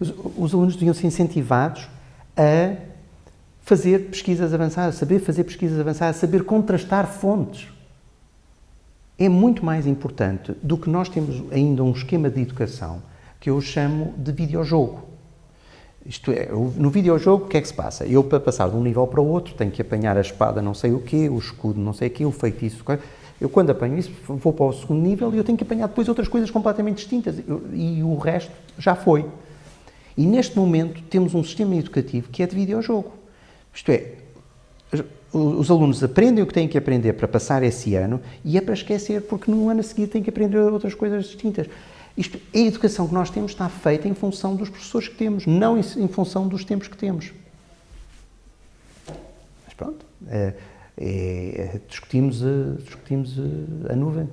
Os, os alunos deviam ser incentivados a fazer pesquisas avançadas, saber fazer pesquisas avançadas, saber contrastar fontes. É muito mais importante do que nós temos ainda um esquema de educação que eu chamo de videojogo. Isto é, no videojogo, o que é que se passa? Eu, para passar de um nível para o outro, tenho que apanhar a espada não sei o quê, o escudo não sei o quê, o feitiço... Eu, quando apanho isso, vou para o segundo nível e eu tenho que apanhar depois outras coisas completamente distintas. E o resto já foi. E neste momento temos um sistema educativo que é de videojogo. Isto é, os alunos aprendem o que têm que aprender para passar esse ano e é para esquecer, porque no ano a seguir têm que aprender outras coisas distintas. Isto, a educação que nós temos está feita em função dos professores que temos, não em, em função dos tempos que temos. Mas pronto, é, é, discutimos, discutimos a nuvem.